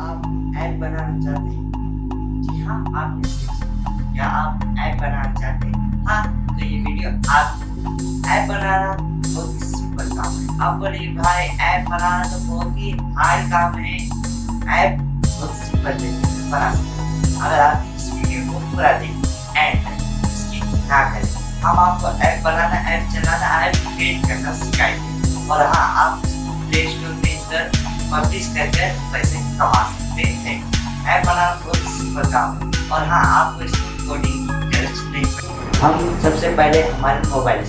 आप ऐप बनाना चाहते हैं? जी हाँ आपने क्या आप ऐप बनाना चाहते हैं? हाँ तो ये वीडियो आप ऐप बनाना बहुत ही सिंपल काम है। आप बोले भाई ऐप बनाना तो बहुत ही हार्ड काम है। ऐप बहुत सिंपल बना अगर आप इस वीडियो को पूरा देखें एंड इसकी करें? हम आपको ऐप बनाना ऐप चलाना ऐप क्रिएट करना सिखाएँगे। और हाँ आप पब्लिश करके पैसे कमा सकते हैं। ऐप बनाना बहुत सिंपल काम है और हाँ आपको इसकी कोडिंग हम सबसे पहले हमारे मोबाइल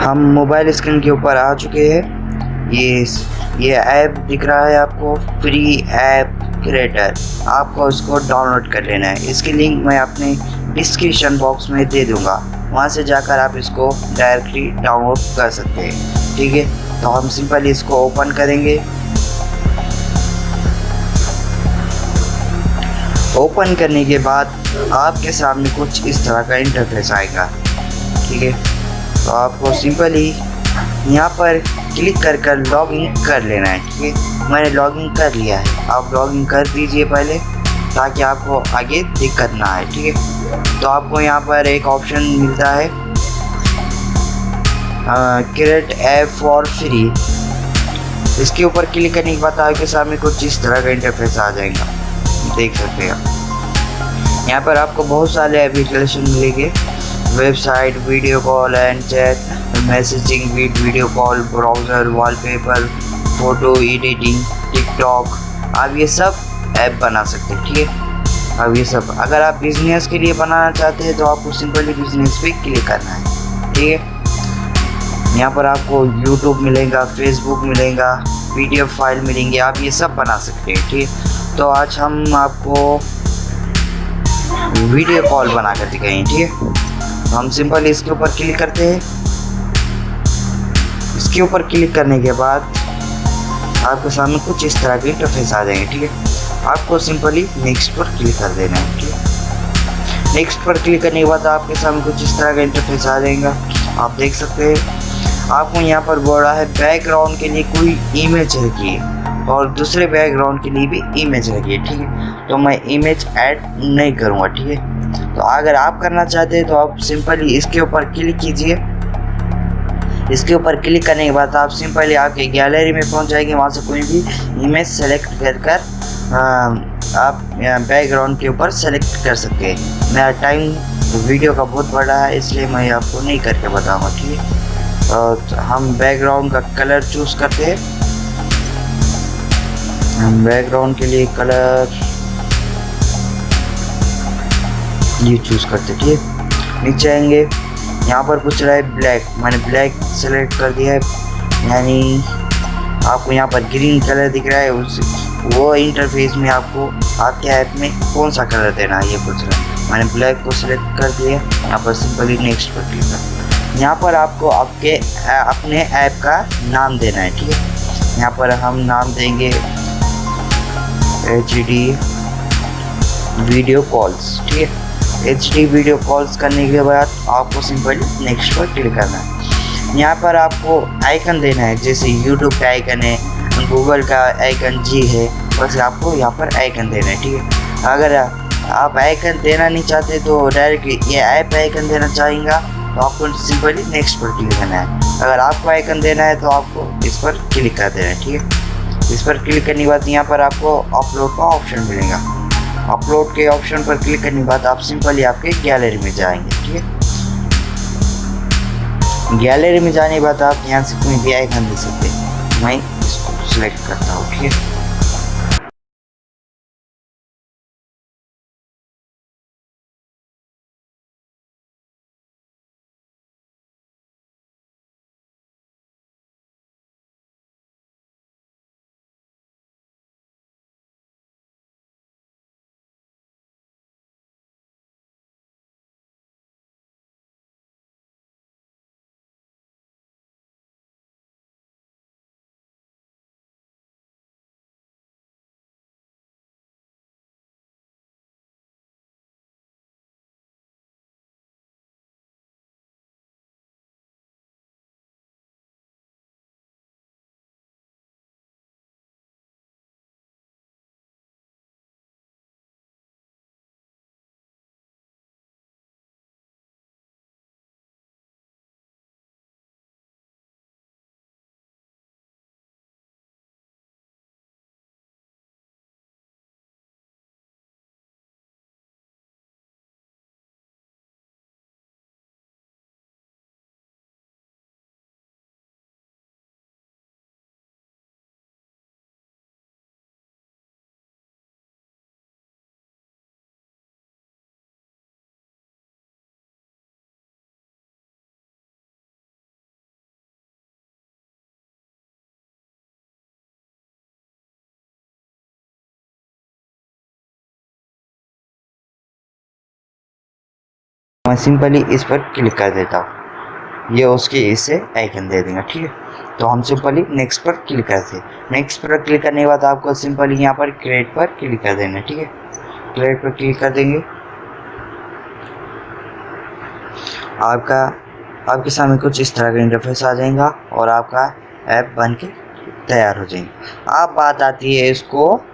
हम मोबाइल स्क्रीन के ऊपर आ चुके हैं। ये ये ऐप दिख रहा है आपको फ्री ऐप क्रिएटर आपको इसको डाउनलोड कर लेना है। इसकी लिंक मैं अपने डिस्क्रिप्शन बॉक्स में दे दूँगा। वहाँ से जाकर आप इसको डायरेक्टली डाउनलोड कर सकते हैं। ठीक है? तो हम सिंपली इसको ओपन करेंगे। ओपन करने के बाद आपके सामने कुछ इस तरह का इंटरफेस आएगा। ठीक है? तो आपको सिंपली यहाँ पर क्लिक कर कर लॉगिन कर लेना है। ठीक है? मैंने लॉगिन कर लिया है। आप लॉगिन कर दीजिए पहले, ताकि आपको आगे दिक्कत ना आए। ठीक है? तो आपको यहाँ पर एक ऑप्शन मिलता है क्रिएट ऐप फॉर फ्री इसके ऊपर क्लिक करने के बाद आपके सामने कुछ इस तरह का इंटरफेस आ जाएगा। देख सकते हैं आप। यहाँ पर आपको बहुत सारे एप्लीकेशन मिलेंगे। Website video call and chat messaging video call browser wallpaper photo editing TikTok आप ये सब ऐप बना सकते हैं, ठीक है? अब ये सब, अगर आप बिज़नेस के लिए बनाना चाहते हैं तो आपको सिंपली बिज़नेस पे क्लिक करना है, ठीक है? यहाँ पर आपको यूट्यूब मिलेगा फेसबुक मिलेगा पीडीएफ फ़ाइल मिलेंगे, आप ये सब बना सकते हैं, ठीक है? तो आज हम आपको वीडियो कॉल बना कर दिखाएँगे, ठीक है? तो हम सिंपल इसके ऊपर क्लिक करते हैं। इसके ऊपर क्लिक करने के बाद आपके सामने कुछ इस तरह के इंटरफेस आ जाएँगे, ठीक है? आपको सिंपली नेक्स्ट पर क्लिक कर देना है, ठीक है? नेक्स्ट पर क्लिक करने के बाद आपके सामने कुछ इस तरह का इंटरफेस आ जाएगा। आप देख सकते हैं, आपको यहाँ पर बोल है बैकग्राउंड के लिए कोई इमेज रखिए और दूसरे बैकग्राउंड के लिए भी इमेज रखिए, ठीक है? तो मैं इमेज ऐड नहीं करूँगा, ठीक है? तो अगर आप करना चाहते हैं तो आप सिंपली इसके ऊपर क्लिक कीजिए। इसके ऊपर क्लिक करने के बाद आप सिंपली आपके गैलरी में पहुँच जाएँगे, वहाँ से कोई भी इमेज सेलेक्ट कर आप बैकग्राउंड के ऊपर सेलेक्ट कर सकते हैं। मेरा टाइम वीडियो का बहुत बड़ा है, इसलिए मैं आपको नहीं करके बताऊँगा, ठीक है? हम बैकग्राउंड का कलर चूज़ करते हैं। हम बैकग्राउंड के लिए कलर ये चूज़ करते ठीक है? नीचे आएँगे। यहाँ पर पूछ रहा है ब्लैक मैंने ब्लैक सेलेक्ट कर दिया है। यानी आपको यहाँ पर ग्रीन कलर दिख रहा है, उस वो इंटरफेस में आपको आपके ऐप में कौन सा कलर देना है, ये पूछ रहा है। मैंने ब्लैक को सिलेक्ट कर दिया, यहाँ पर सिंपली नेक्स्ट पर क्लिक कर। यहाँ पर आपको आपके अपने ऐप का नाम देना है, ठीक है? यहाँ पर हम नाम देंगे एच डी वीडियो कॉल्स ठीक है? एच डी वीडियो कॉल्स करने के बाद आपको सिंपली नेक्स्ट पर क्लिक करना है। यहाँ पर आपको आइकन देना है, जैसे यूट्यूब का आइकन है गूगल का आइकन जी है, बस आपको यहाँ पर आइकन देना है, ठीक है? अगर आप आइकन देना नहीं चाहते तो डायरेक्टली ये ऐप आइकन देना चाहेंगे तो आपको सिंपली नेक्स्ट पर क्लिक करना है। अगर आपको आइकन देना है तो आपको इस पर क्लिक कर देना है, ठीक है? इस पर क्लिक करने के बाद यहाँ पर आपको अपलोड का ऑप्शन मिलेगा। अपलोड के ऑप्शन पर क्लिक करने के बाद आप सिंपली आपके गैलरी में जाएँगे, ठीक है? गैलरी में जाने के बाद आप यहाँ से कोई भी आइकन दे सकते हैं। इसको सिलेक्ट करता हूँ ठीक है मैं सिंपली इस पर क्लिक कर देता हूँ। ये उसके इससे आइकन दे देंगे, ठीक है? तो हम सिंपली नेक्स्ट पर क्लिक करते हैं। नेक्स्ट पर क्लिक करने के बाद आपको सिंपली यहाँ पर क्रिएट पर क्लिक कर देना ठीक है? क्रिएट पर क्लिक कर देंगे। आपका, आपके सामने कुछ इस तरह का इंटरफेस आ जाएगा और आपका ऐप बन के तैयार हो जाएँगे। अब बात आती है इसको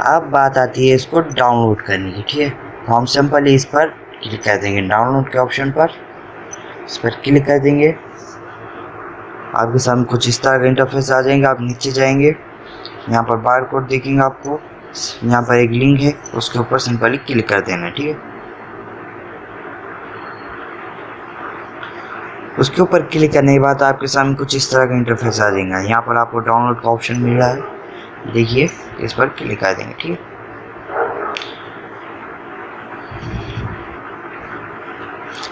अब बात आती है इसको डाउनलोड करने की, ठीक है? तो हम सिंपली इस पर क्लिक कर देंगे डाउनलोड के ऑप्शन पर। इस पर क्लिक कर देंगे। आपके सामने कुछ इस तरह का इंटरफेस आ जाएँगे, आप नीचे जाएँगे। यहाँ पर बार कोड देखेंगे आपको। यहाँ पर एक लिंक है, उसके ऊपर सिंपली क्लिक कर देना, ठीक है? उसके ऊपर क्लिक करने के बाद आपके सामने कुछ इस तरह का इंटरफेस आ जाएगा। यहाँ पर आपको डाउनलोड का ऑप्शन मिल रहा है। देखिए, इस पर क्लिक कर देंगे, ठीक है?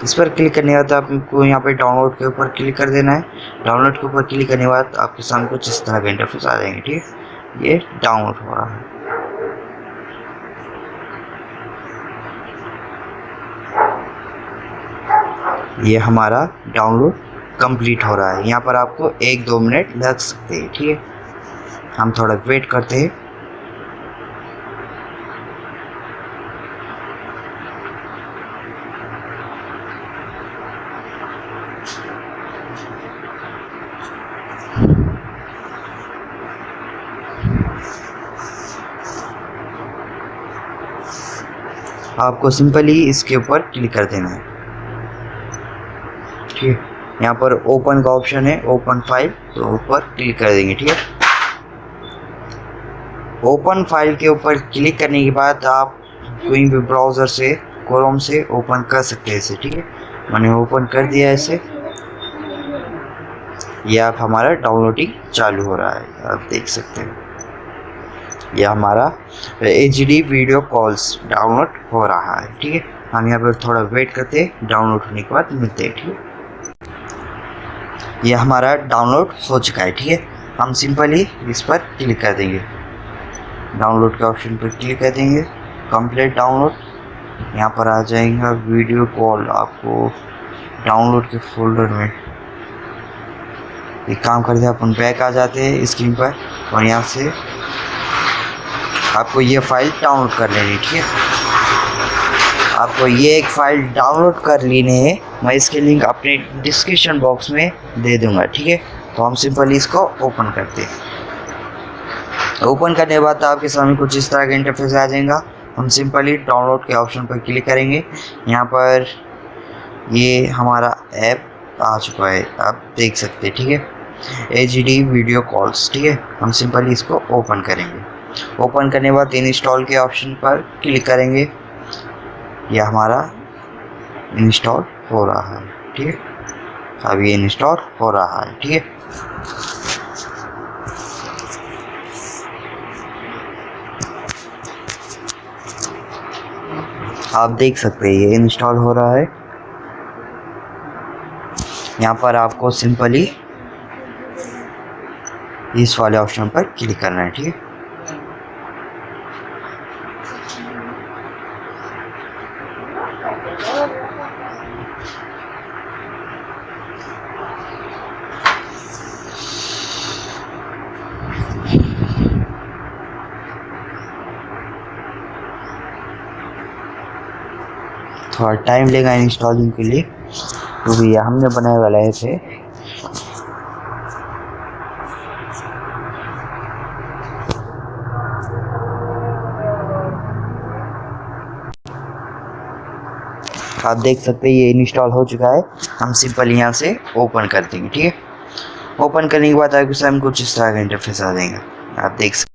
इस पर क्लिक करने के बाद आपको यहाँ पे डाउनलोड के ऊपर क्लिक कर देना है। डाउनलोड के ऊपर क्लिक करने के बाद आपके सामने कुछ इस तरह के इंटरफेस आ जाएँगे, ठीक है? ये डाउनलोड हो रहा है। ये हमारा डाउनलोड कंप्लीट हो रहा है। यहाँ पर आपको एक दो मिनट लग सकते हैं, ठीक है? हम थोड़ा वेट करते हैं। आपको सिंपली इसके ऊपर क्लिक कर देना है। ठीक है। यहाँ पर ओपन का ऑप्शन है ओपन फ़ाइल तो ऊपर क्लिक कर देंगे, ठीक है? ओपन फ़ाइल के ऊपर क्लिक करने के बाद आप कोई भी ब्राउज़र से, क्रोम से ओपन कर सकते हैं इसे, ठीक है? मैंने ओपन कर दिया इसे। ये आप हमारा डाउनलोडिंग चालू हो रहा है, आप देख सकते हैं। यह हमारा एच वीडियो कॉल्स डाउनलोड हो रहा है, ठीक है? हम यहाँ पर थोड़ा वेट करते हैं, डाउनलोड होने के बाद मिलते हैं, ठीक है? यह हमारा डाउनलोड हो चुका है, ठीक है? हम सिंपली इस पर क्लिक कर देंगे। डाउनलोड के ऑप्शन पर क्लिक कर देंगे। Complete download. यहाँ पर आ जाएगा वीडियो कॉल आपको डाउनलोड के फोल्डर में। एक काम करते हैं, अपन बैक आ जाते हैं स्क्रीन पर और यहाँ से आपको ये फ़ाइल डाउनलोड कर लेनी, ठीक है? आपको ये एक फ़ाइल डाउनलोड कर लेनी है। मैं इसके लिंक अपने डिस्क्रिप्शन बॉक्स में दे दूँगा, ठीक है? तो हम सिंपली इसको ओपन करते हैं। ओपन करने के बाद आपके सामने कुछ इस तरह का इंटरफेस आ जाएगा। हम सिंपली डाउनलोड के ऑप्शन पर क्लिक करेंगे। यहाँ पर ये हमारा ऐप आ चुका है, आप देख सकते हैं, ठीक है? एच डी वीडियो कॉल्स ठीक है? हम सिंपली इसको ओपन करेंगे। ओपन करने के बाद इन इंस्टॉल के ऑप्शन पर क्लिक करेंगे। यह हमारा इंस्टॉल हो रहा है, ठीक है? अब ये इंस्टॉल हो रहा है, ठीक है? आप देख सकते हैं, ये इंस्टॉल हो रहा है। यहाँ पर आपको सिंपली इस वाले ऑप्शन पर क्लिक करना है, ठीक है? थोड़ा टाइम लेगा इंस्टॉलिंग के लिए तो भैया हमने बनाए वाला है इसे। आप देख सकते हैं, ये इंस्टॉल हो चुका है। हम सिंपल यहाँ से ओपन कर देंगे, ठीक है? ओपन करने के बाद आपके सामने कुछ इस तरह का इंटरफेस आ जाएगा। आप देख सकते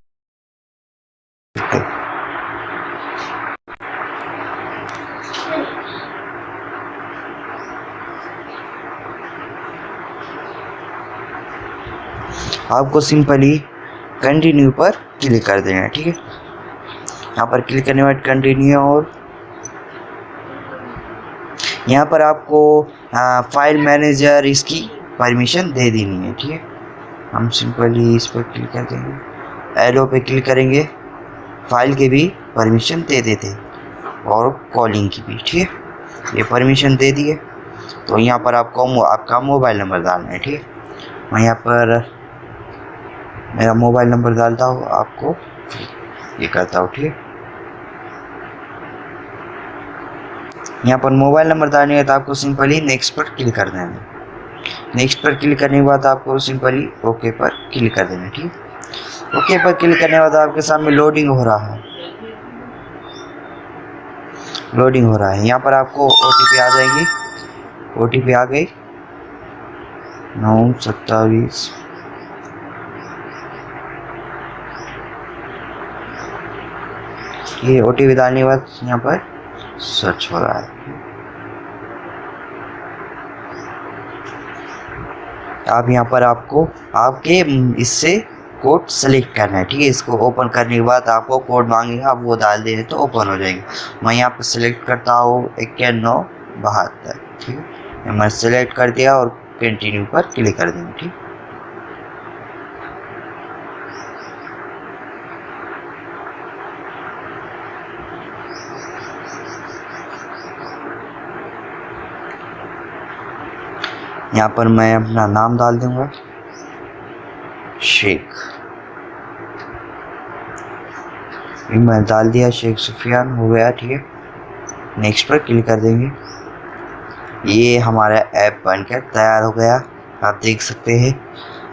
आपको सिंपली कंटिन्यू पर क्लिक कर देना है ठीक है? यहाँ पर क्लिक करने बाद कंटिन्यू और यहाँ पर आपको आ, फ़ाइल मैनेजर इसकी परमिशन दे देनी है ठीक है? हम सिंपली इस पर क्लिक कर देंगे एलो पे क्लिक करेंगे फ़ाइल के भी परमिशन दे देते और कॉलिंग की भी ठीक है? ये परमिशन दे दिए तो यहाँ पर आपको आपका मोबाइल नंबर डालना है ठीक है? यहाँ पर मेरा मोबाइल नंबर डालता हूँ आपको। ये करता हूँ, ठीक? यहाँ पर मोबाइल नंबर डालने है तो आपको सिंपली नेक्स्ट पर क्लिक कर देना है। नेक्स्ट पर क्लिक करने के बाद आपको सिंपली ओके पर क्लिक कर देना ठीक? ओके पर क्लिक करने के बाद आपके सामने लोडिंग हो रहा है। लोडिंग हो रहा है। यहाँ पर आपको ओटीपी आ जाएगी। ओटीपी आ गई। नौ, सत्ताईस ये ओ टी डालने के बाद यहाँ पर सर्च हो रहा है। आप यहाँ पर आपको, आपके इससे कोड सेलेक्ट करना है, ठीक है? इसको ओपन करने के बाद आपको कोड मांगेगा, आप वो डाल दें तो ओपन हो जाएगा। मैं यहाँ पर सिलेक्ट करता हूँ इक्यानवे बहत्तर, ठीक है? मैं सेलेक्ट कर दिया और कंटिन्यू पर क्लिक कर देंगे, ठीक? यहाँ पर मैं अपना नाम डाल दूँगा। शेख। मैं डाल दिया, शेख सुफियान, हो गया, ठीक है। नेक्स्ट पर क्लिक कर देंगे। ये हमारा ऐप बनकर तैयार हो गया। आप देख सकते हैं।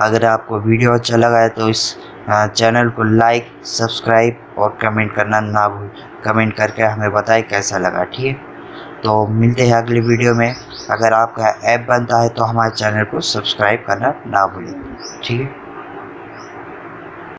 अगर आपको वीडियो अच्छा लगा है तो इस चैनल को लाइक सब्सक्राइब और कमेंट करना ना भूल कमेंट करके हमें बताएँ कैसा लगा, ठीक है। तो मिलते हैं अगली वीडियो में। अगर आपका ऐप बनता है तो हमारे चैनल को सब्सक्राइब करना ना भूलें। ठीक है?